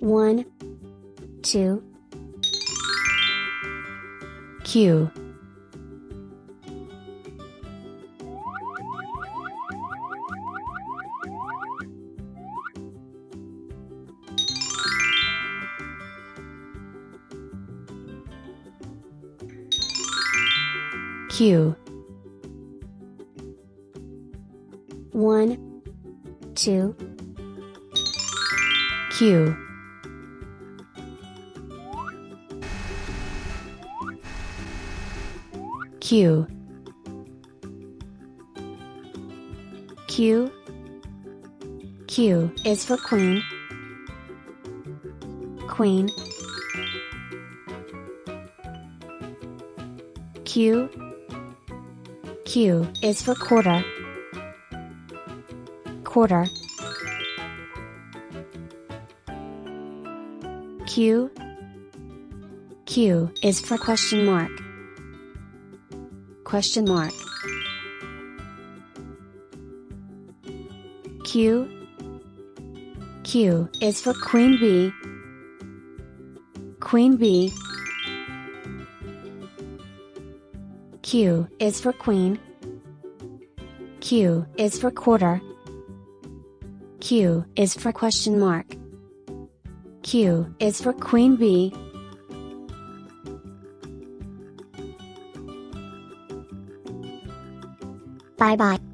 One, two, Q. Q. One, two, Q Q Q. Q is for queen. Queen. Q. Q is for quarter. Quarter. Q. Q is for question mark. Question mark. Q. Q is for queen bee. Queen bee. Q is for queen. Q is for quarter. Q is for question mark. Q is for queen bee. 拜拜。